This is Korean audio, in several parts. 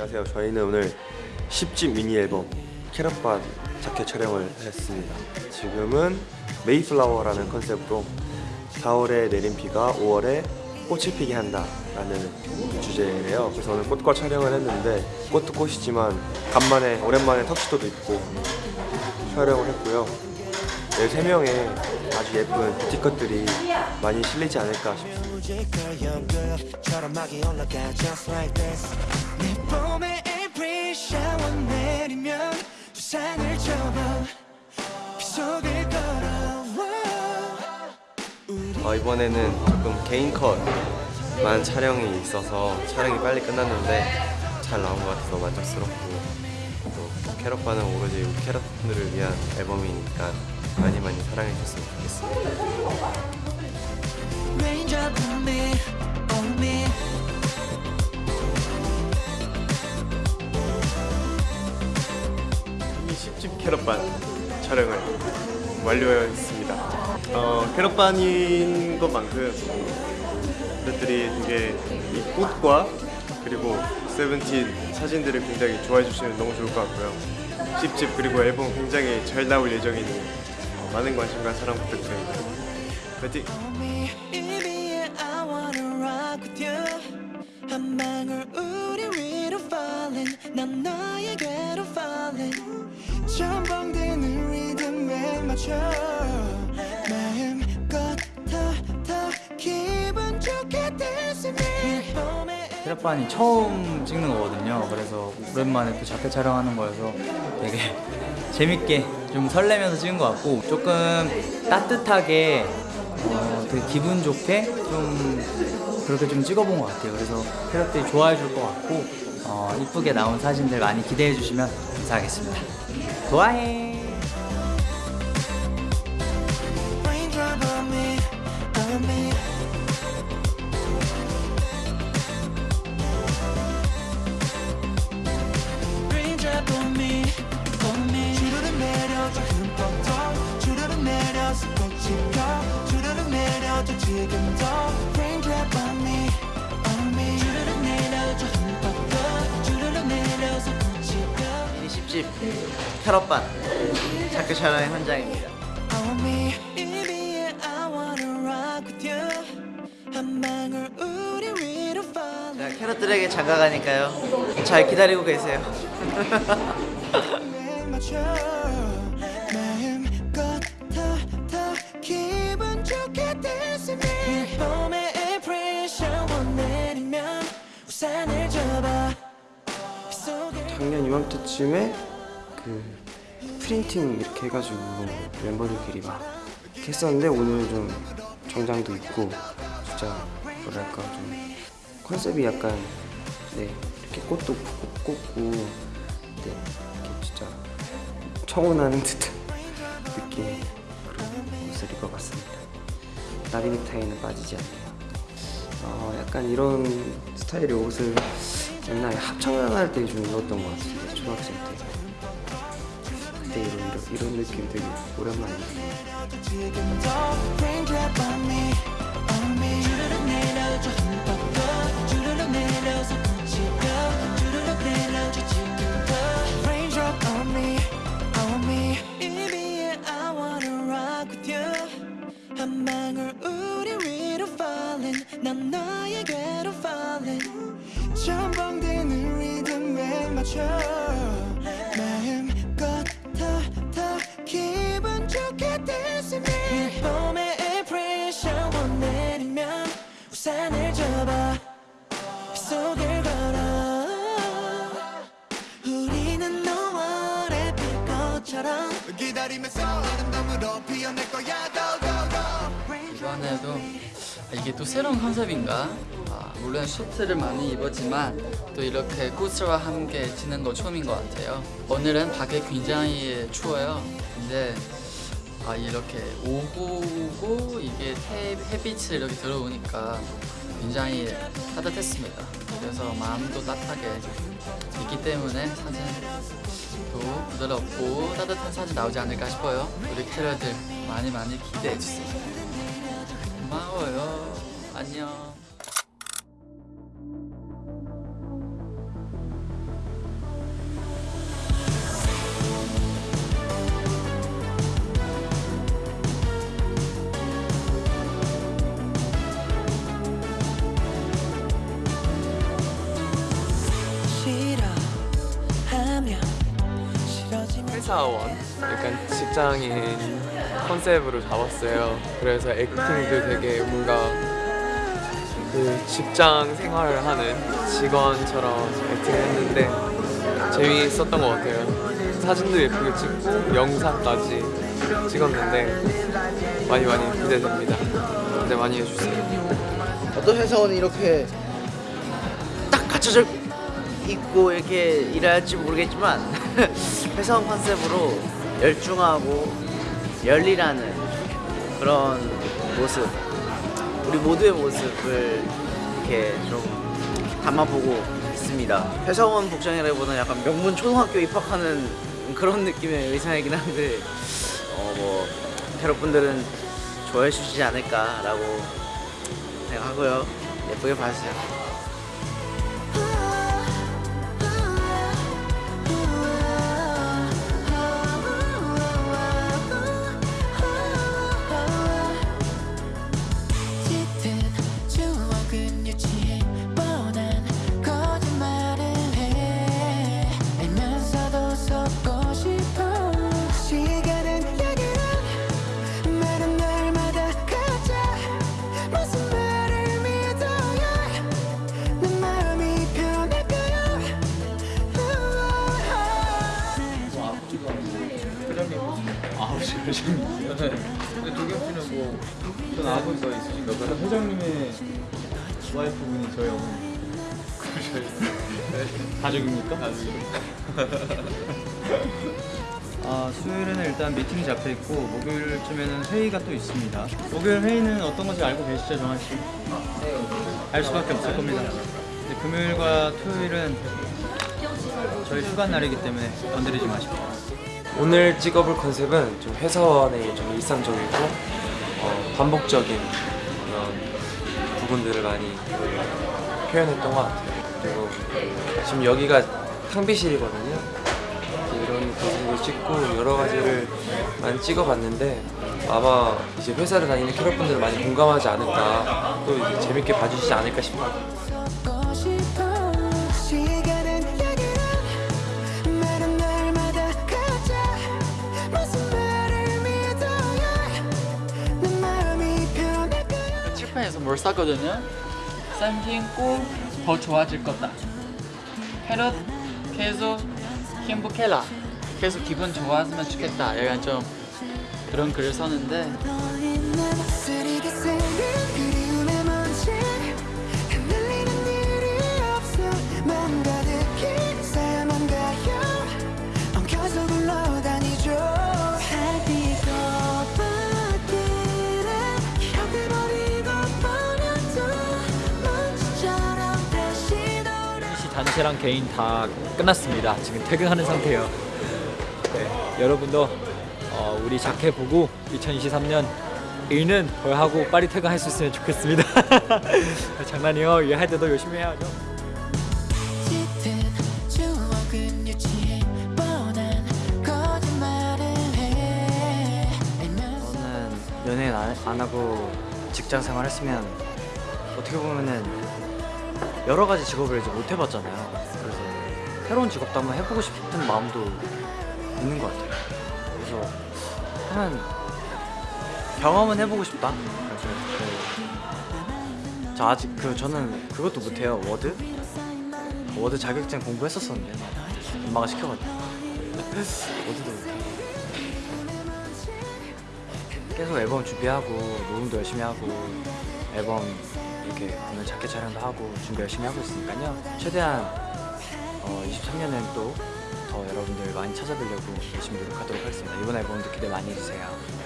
안녕하세요. 저희는 오늘 10집 미니 앨범 캐럿반 자켓 촬영을 했습니다. 지금은 메이플라워라는 컨셉으로 4월에 내린 비가 5월에 꽃을 피게 한다라는 주제예요. 그래서 오늘 꽃과 촬영을 했는데 꽃도 꽃이지만 간만에 오랜만에 턱시도도 입고 촬영을 했고요. 네, 세 명의 아주 예쁜 뷰티 컷들이 많이 실리지 않을까 싶습니다. 어, 이번에는 조금 개인 컷만 촬영이 있어서 촬영이 빨리 끝났는데 잘 나온 것 같아서 만족스럽고 또 캐럿반은 오로지 캐럿분들을 위한 앨범이니까 많이 많이 사랑해 주셨으면 좋겠습니다. Raindrop on me, on me 이미 10집 캐럿반 촬영을 완료했습니다. 어, 캐럿반인 것만큼 팬들이 되게 이 꽃과 그리고 세븐틴 사진들을 굉장히 좋아해 주시면 너무 좋을 것 같고요. 10집 그리고 앨범 굉장히 잘 나올 예정이니 어, 많은 관심과 사랑 부탁드립니다. 파이팅! 한 방울 우리 위로 falling 난 너에게로 falling 전방되는 리듬에 맞춰 마음껏 더더 기분 좋게 봄에 캐럿반이 처음 찍는 거거든요. 그래서 오랜만에 또 자켓 촬영하는 거여서 되게 재밌게 좀 설레면서 찍은 것 같고 조금 따뜻하게 어, 되게 기분 좋게 좀 그렇게 좀 찍어본 것 같아요. 그래서 캐럿들이 좋아해 줄 것 같고 어, 이쁘게 나온 사진들 많이 기대해 주시면 감사하겠습니다. 좋아해. 내려서 꽃이 펴 주르륵 내려줘. 지금 더 Raindrop on me, on me. 주르륵 내려줘. 흠뻑 더 주르륵 내려서 꽃이 펴 미니 10집 캐럿반 자켓 촬영의 현장입니다. On me, 이비에 I wanna rock with you. 한 방울 우리 위로 fall. 자, 캐럿들에게 장가 가니까요. 잘 기다리고 계세요 이맘때쯤에 그 프린팅 이렇게 해가지고 멤버들끼리 막 했었는데 오늘은 좀 정장도 입고 진짜 뭐랄까 좀 컨셉이 약간 네 이렇게 꽃도 꽂- 꽂고 네 이렇게 진짜 청혼하는 듯한 느낌 그런 옷을 입어봤습니다. 나비 넥타이는 빠지지 않네요. 어, 약간 이런 스타일의 옷을 옛날에 합창할 때 좀 입었던 것 같은데 초등학생 때 그때 이런, 이런, 이런 느낌 되게 오랜만이에요 기다리면서 아름다움으로 피어날 거야 이번에도 아, 이게 또 새로운 컨셉인가? 아, 물론 슈트를 많이 입었지만 또 이렇게 꽃과 함께 지는 거 처음인 것 같아요. 오늘은 밖에 굉장히 추워요. 근데 아, 이렇게 오후고 이게 해, 햇빛이 이렇게 들어오니까 굉장히 따뜻했습니다. 그래서 마음도 따뜻하게 있기 때문에 사진 도 부드럽고 따뜻한 사진 나오지 않을까 싶어요. 우리 캐럿들 많이 많이 기대해 주세요. 고마워요. 안녕. 회사원, 약간 직장인 컨셉으로 잡았어요. 그래서 액팅도 되게 뭔가 그 직장 생활을 하는 직원처럼 액팅했는데 재미있었던 것 같아요. 사진도 예쁘게 찍고 영상까지 찍었는데 많이 많이 기대됩니다. 기대 많이 해주세요. 어떤 회사원이 이렇게 딱 갖춰져 있고 이렇게 일할지 모르겠지만 회사원 컨셉으로 열중하고 열일하는 그런 모습. 우리 모두의 모습을 이렇게 좀 담아보고 있습니다. 회사원 복장이라기보다는 약간 명문 초등학교 입학하는 그런 느낌의 의상이긴 한데 어뭐 여러분들은 좋아해 주시지 않을까 라고 생각하고요. 예쁘게 봐주세요 가족입니까? 아, 수요일에는 일단 미팅이 잡혀 있고 목요일쯤에는 회의가 또 있습니다. 목요일 회의는 어떤 건지 알고 계시죠, 정한 씨? 네. 알 수밖에 없을 겁니다. 금요일과 토요일은 저희 휴가 날이기 때문에 건드리지 마십시오. 오늘 찍어볼 컨셉은 좀 회사원의 좀 일상적이고 어, 반복적인 그런 부분들을 많이 표현했던 것 같아요. 그리고 지금 여기가 탕비실이거든요. 이런 모습을 찍고 여러 가지를 많이 찍어봤는데 아마 이제 회사를 다니는 캐럿분들 많이 공감하지 않을까 또 이제 재밌게 봐주시지 않을까 싶어요. 칠판에서 뭘 쌌거든요. 쌈 신고 더 좋아질 거다. 캐럿 계속 행복해라. 계속 기분 좋아졌으면 좋겠다. 약간 좀 그런 글을 썼는데 단체랑 개인 다 끝났습니다. 지금 퇴근하는 상태예요. 네, 여러분도 어, 우리 자켓 보고 2023년 일은 덜 하고 빨리 퇴근할 수 있으면 좋겠습니다. 장난이요. 일할 때도 열심히 해야죠. 연예인 안, 안 하고 직장 생활 했으면 어떻게 보면은 여러 가지 직업을 이제 못 해봤잖아요. 그래서 새로운 직업도 한번 해보고 싶은 마음도 있는 것 같아요. 그래서 한번 경험은 해보고 싶다. 그래서 그, 저 아직 그 저는 그것도 못해요. 워드 워드 자격증 공부했었었는데 엄마가 시켜가지고 워드도 못해요. 계속 앨범 준비하고 녹음도 열심히 하고 앨범 이렇게 오늘 자켓 촬영도 하고 준비 열심히 하고 있으니까요. 최대한 어, 23년엔 또 더 여러분들 많이 찾아뵈려고 열심히 노력하도록 하겠습니다. 이번 앨범도 기대 많이 해주세요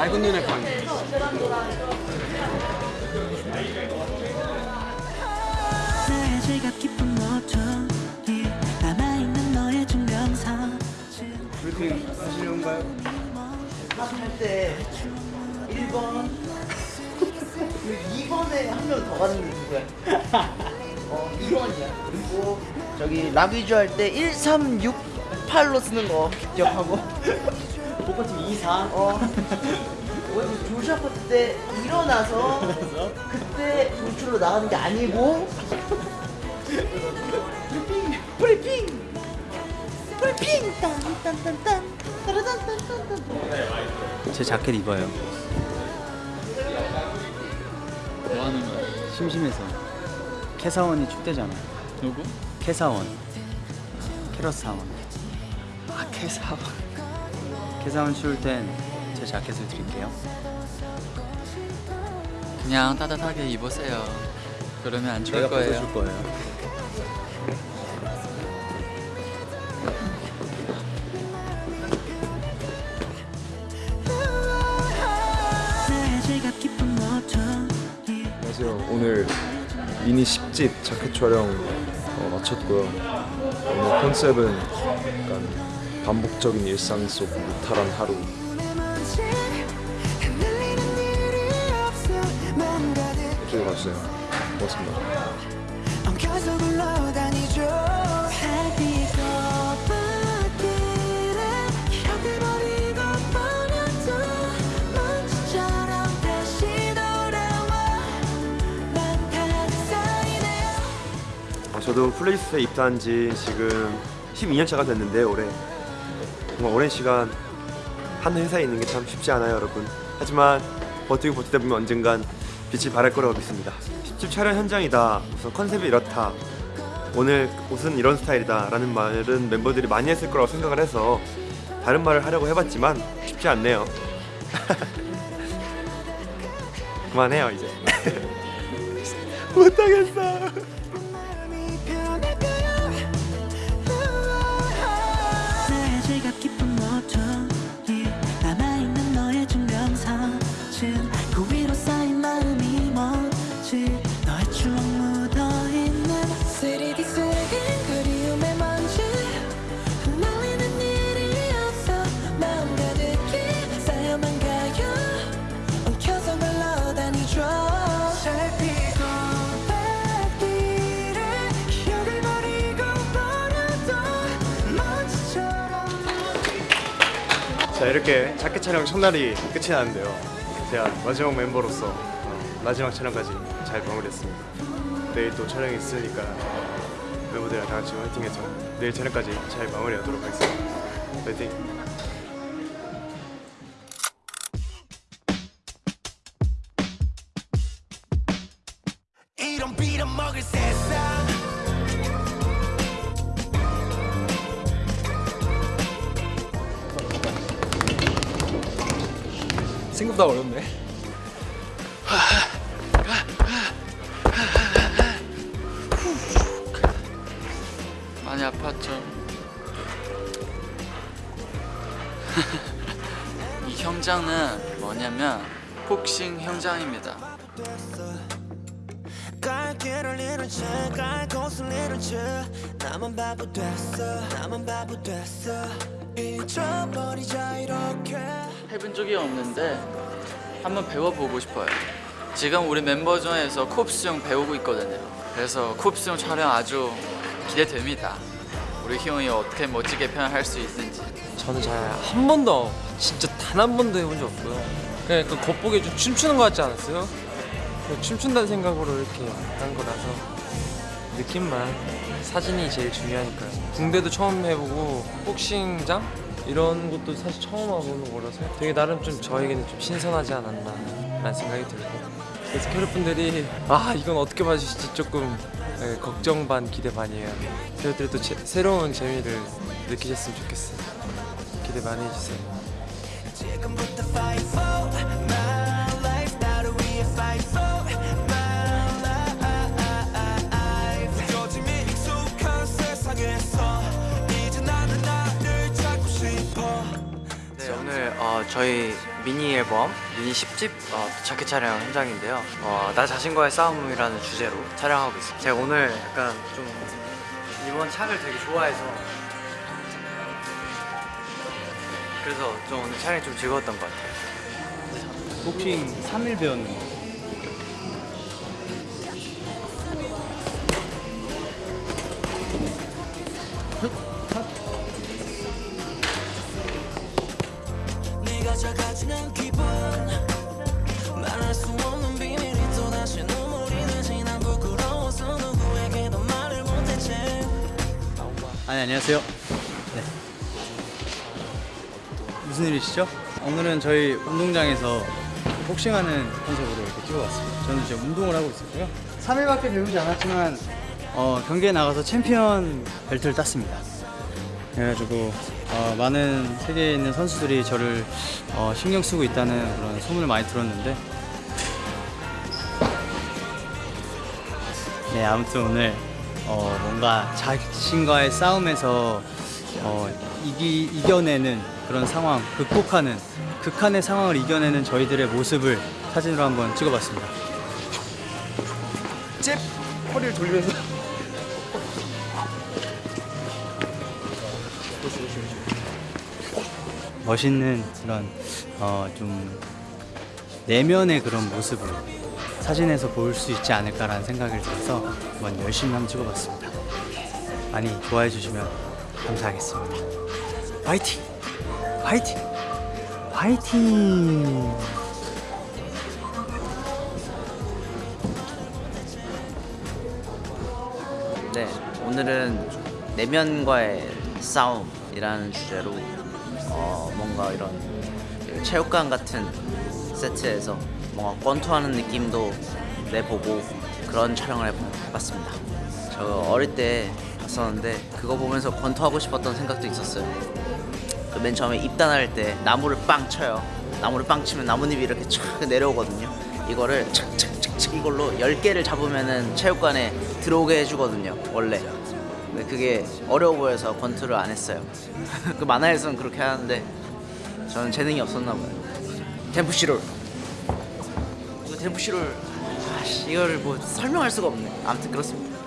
맑은 눈의 남아있는 너의 증명사진 브리핑 하시려는가요? 할때 1번 2번에 한 명 더 갔는데 누구야? 어 2번이야 그리고 저기 라비주 할 때 1368로 쓰는 거 기억하고 복권팀 2, 4. 어 조슈 아 파트 때 일어나서 그때 돌출로 나가는 게 아니고 브리핑 브리핑 딴딴딴딴 따라단딴딴딴 제 자켓 입어요. 뭐 하는 거야? 심심해서. 캐사원이 춥대잖아. 누구? 캐사원. 캐럿 사원. 아 개사와 캐사원 추울 땐 제 자켓을 드릴게요. 그냥 따뜻하게 입으세요. 그러면 안 추울 거예요. 벗어줄 거예요. 안녕하세요. 오늘 미니 10집 자켓 촬영 어, 마쳤고요. 오늘 컨셉은 약간 반복적인 일상 속 무탈한 하루. 이쪽에 가주세요. 고맙습니다. 어, 저도 플레이스에 입사한 지 지금 12년 차가 됐는데 올해 정말 오랜 시간 한 회사에 있는 게 참 쉽지 않아요 여러분. 하지만 버티고 버티다 보면 언젠간 빛이 발할 거라고 믿습니다. 10집 촬영 현장이다. 우선 컨셉이 이렇다. 오늘 옷은 이런 스타일이다 라는 말은 멤버들이 많이 했을 거라고 생각을 해서 다른 말을 하려고 해봤지만 쉽지 않네요. 그만해요 이제. 못하겠어 촬영 첫날이 끝이 나는데요. 제가 마지막 멤버로서 어, 마지막 촬영까지 잘 마무리했습니다. 내일 또 촬영이 있으니까 멤버들이랑 다 같이 화이팅해서 내일 촬영까지 잘 마무리하도록 하겠습니다. 화이팅! 생각보다 어렵네. 많이 아팠죠. 이 현장은 뭐냐면 복싱 현장입니다. 해본 적이 없는데 한번 배워보고 싶어요. 지금 우리 member 중에서 콥스용 배우고 있거든요. 그래서 콥스용 촬영 아주 기대됩니다. 우리 희용이 어떻게 멋지게 표현할 수 있는지. 저는 잘 한 번도 진짜 단 한 번도 해본 적 없고요. 그냥 약간 겉보기에 좀 춤추는 것 같지 않았어요? 그냥 춤춘다는 생각으로 이렇게 한 거라서 느낌만 사진이 제일 중요하니까요. 군대도 처음 해보고 복싱장 이런 것도 사실 처음 와보는 거라서 되게 나름 좀 저에게는 좀 신선하지 않았나 라는 생각이 들고 그래서 캐럿분들이 아 이건 어떻게 봐주실지 조금 네, 걱정 반 기대 반이에요. 캐럿들도 제- 새로운 재미를 느끼셨으면 좋겠어요. 기대 많이 해주세요. 어 저희 미니 앨범 미니 10집 어, 자켓 촬영 현장인데요. 어, 나 자신과의 싸움이라는 주제로 촬영하고 있어요. 제가 오늘 약간 좀 이번 착을 되게 좋아해서 그래서 좀 오늘 촬영이 좀 즐거웠던 것 같아요. 복싱 3일 배웠는 거. 안녕하세요. 네. 무슨 일이시죠? 오늘은 저희 운동장에서 복싱하는 컨셉으로 이렇게 찍어봤습니다. 저는 지금 운동을 하고 있었고요. 3일밖에 배우지 않았지만 어, 경기에 나가서 챔피언 벨트를 땄습니다. 그래가지고 어, 많은 세계에 있는 선수들이 저를 어, 신경 쓰고 있다는 그런 소문을 많이 들었는데 네 아무튼 오늘 어, 뭔가 자신과의 싸움에서 어, 이기, 이겨내는 그런 상황, 극복하는 극한의 상황을 이겨내는 저희들의 모습을 사진으로 한번 찍어봤습니다. 잽 허리를 돌리면서 멋있는 그런 어, 좀 내면의 그런 모습을 사진에서 볼 수 있지 않을까라는 생각을 들어서 한번 열심히 한번 찍어봤습니다. 많이 좋아해 주시면 감사하겠습니다. 화이팅! 화이팅! 화이팅! 네, 오늘은 내면과의 싸움이라는 주제로 어, 뭔가 이런 체육관 같은 세트에서 뭔가 권투하는 느낌도 내보고 그런 촬영을 해봤습니다. 저 어릴 때 봤었는데 그거 보면서 권투하고 싶었던 생각도 있었어요. 그 맨 처음에 입단할 때 나무를 빵 쳐요. 나무를 빵 치면 나뭇잎이 이렇게 촥 내려오거든요. 이거를 착착착착 이걸로 10개를 잡으면은 체육관에 들어오게 해주거든요. 원래. 근데 그게 어려워 보여서 권투를 안 했어요. 그 만화에서는 그렇게 하는데 저는 재능이 없었나 봐요. 템프시롤. 템프시롤. 아씨 이거를 뭐 설명할 수가 없네. 아무튼 그렇습니다.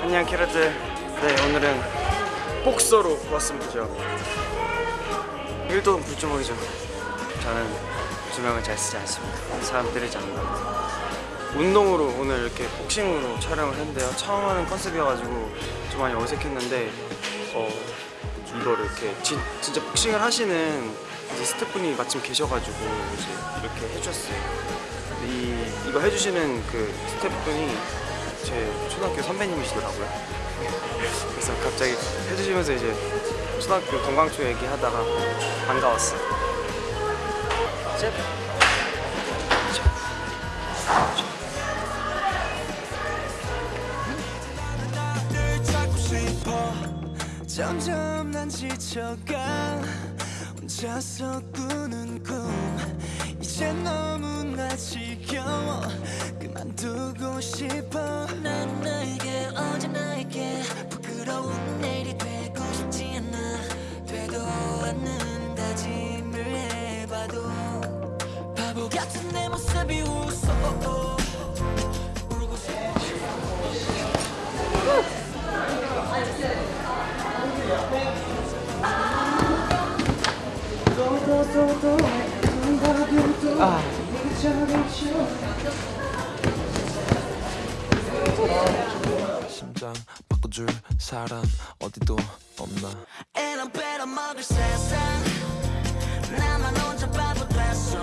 안녕 캐럿들 네 오늘은 복서로 왔습니다 저 1도 불주먹이죠 저는 주먹을 잘 쓰지 않습니다 사람 때리지 않는다 운동으로 오늘 이렇게 복싱으로 촬영을 했는데요 처음 하는 컨셉이어가지고 좀 많이 어색했는데 어 이거를 이렇게 진, 진짜 복싱을 하시는 스태프분이 마침 계셔가지고 이제 이렇게 해주셨어요 이, 이거 해주시는 그 스태프분이 제 초등학교 선배님이시더라고요. 그래서 갑자기 해주시면서 이제 초등학교 동광초 얘기하다가 반가웠어요. 잽. 늘 점점 난 지쳐가 혼자서 꾸는 꿈. 이제 너무나 지겨워 그만두고 싶어. 난 나에게 어제 나에게 부끄러운 내일이 되고 싶지 않아. 되도 않는 다짐을 해봐도. 바보 같은 내 모습이 웃어. 울고 싶어 심장 바꿔줄 사람 어디도 없나. And I better 먹을 세상 나만 혼자 바보 됐어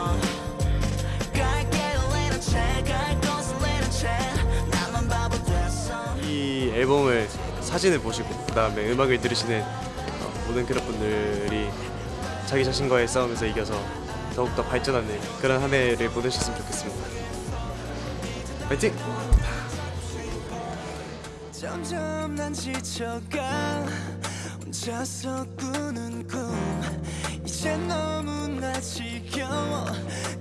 갈게 레는 채갈 곳을 레는 채 나만 바보 됐어 이 앨범을 사진을 보시고 그 다음에 음악을 들으시는 어, 모든 캐럿분들이 자기 자신과의 싸움에서 이겨서 더욱더 발전하는 그런 한 해를 보내셨으면 좋겠습니다. 파이팅! 점점 난 지쳐가 혼자서 꾸는 꿈 이제 너무나 지겨워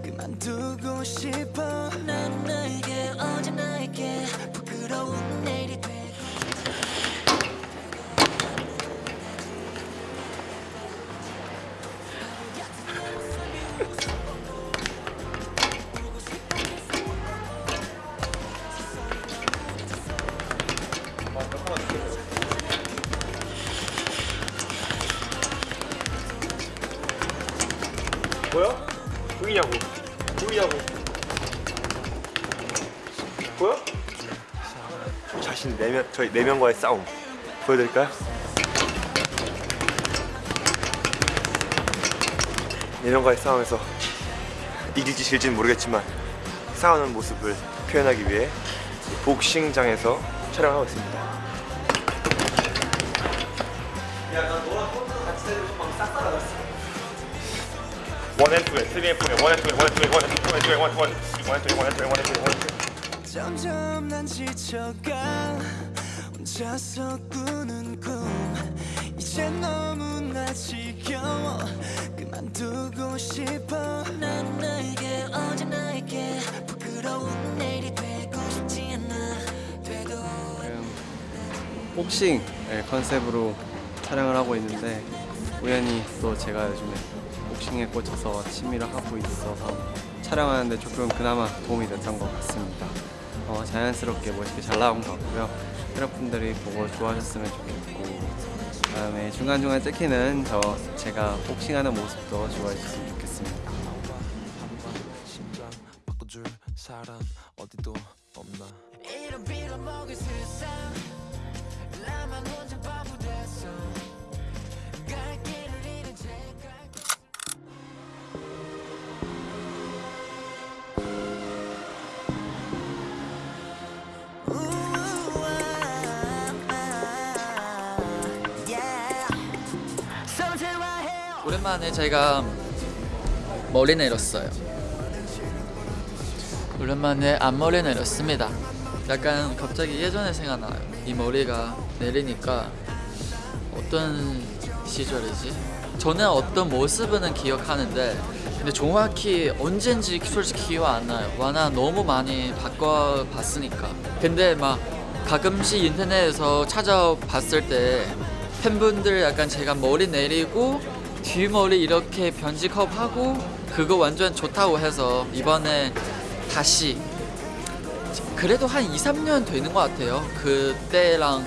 그만두고 싶어 난 나에게 어제 나에게 부끄러운 내일이 되 저희 네 명과의 싸움 보여드릴까요? 네 명과의 싸움에서 이길지 질지는 모르겠지만 싸우는 모습을 표현하기 위해 복싱장에서 촬영하고 있습니다. 야, 나 너랑 같이 다니면 막싹 따라갔어. 원앤투에 쓰리앤포에 원앤투에 원앤투에 원앤투에 원앤투에 원앤투에 원앤투에 원앤투에 원앤투에 점점 난 지쳐가 혼자서 꾸는 꿈 이제 너무나 지겨워 그만두고 싶어 난 나에게 어제 나에게 부끄러운 내일이 되고 싶지 않아 돼도 복싱 예, 컨셉으로 촬영을 하고 있는데 우연히 또 제가 요즘에 복싱에 꽂혀서 취미를 하고 있어서 촬영하는데 조금 그나마 도움이 됐던 것 같습니다. 어, 자연스럽게 멋있게 잘 나온 것 같고요. 여러분들이 보고 좋아하셨으면 좋겠고 그다음에 중간중간 찍히는 저 제가 복싱하는 모습도 좋아해 주셨으면 좋겠습니다. 사람 어디도 없나 만에 제가 머리 내렸어요. 오랜만에 앞머리 내렸습니다. 약간 갑자기 예전에 생각나요. 이 머리가 내리니까 어떤 시절이지? 저는 어떤 모습은 기억하는데 근데 정확히 언젠지 솔직히 기억 안 나요. 워낙 너무 많이 바꿔봤으니까. 근데 막 가끔씩 인터넷에서 찾아봤을 때 팬분들 약간 제가 머리 내리고 뒷머리 이렇게 변직업하고 그거 완전 좋다고 해서 이번에 다시 그래도 한 2, 3년 되는 것 같아요. 그때랑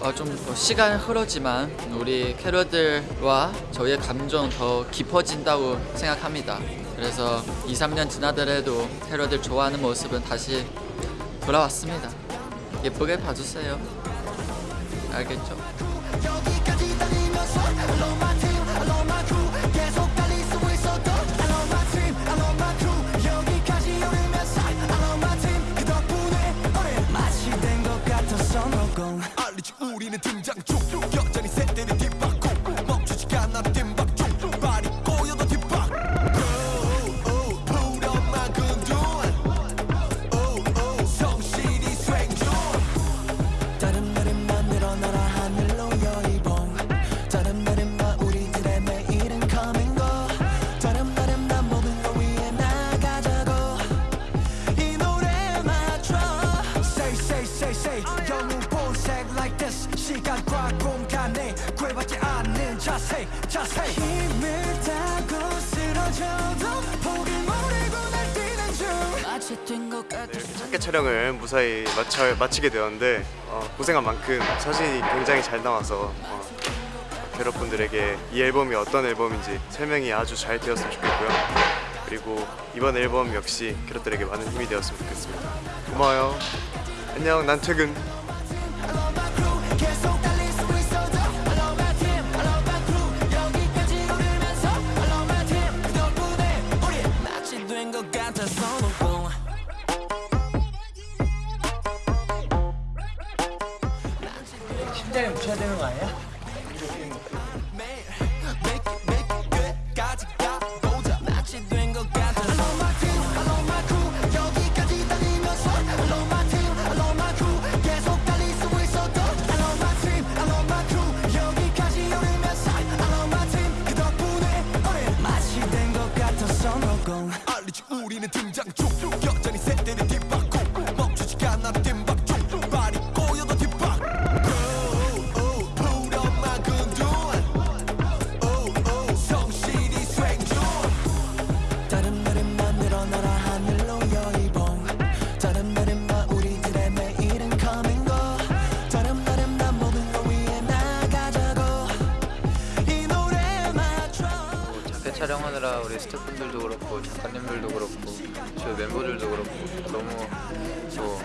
어, 좀더 시간 흐르지만 우리 캐럿들과 저희의 감정 더 깊어진다고 생각합니다. 그래서 2, 3년 지나더라도 캐럿들 좋아하는 모습은 다시 돌아왔습니다. 예쁘게 봐주세요. 알겠죠? 있는 등장 중. 촬영을 무사히 마쳐, 마치게 되었는데 어, 고생한 만큼 사진이 굉장히 잘 나와서 어, 여러분들에게 이 앨범이 어떤 앨범인지 설명이 아주 잘 되었으면 좋겠고요. 그리고 이번 앨범 역시 캐럿들에게 많은 힘이 되었으면 좋겠습니다. 고마워요. 안녕, 난 퇴근. 그렇고 작가님들도 그렇고 저 멤버들도 그렇고 너무 또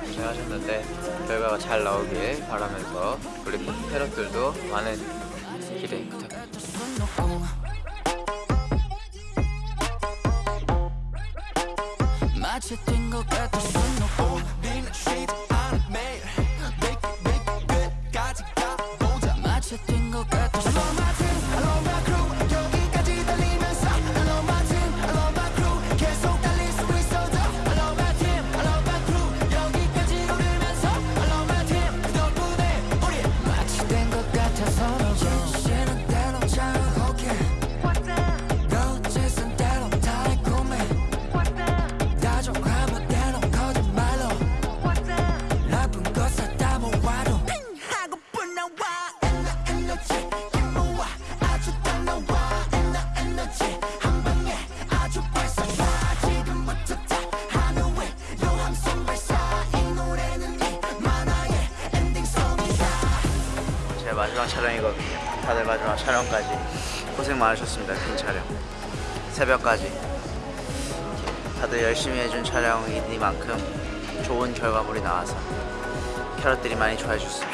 고생하셨는데 결과가 잘 나오길 바라면서 우리 패럿들도 많은 있습니다. 큰 촬영. 새벽까지. 다들 열심히 해준 촬영이니만큼 좋은 결과물이 나와서 캐럿들이 많이 좋아해 줬습니다.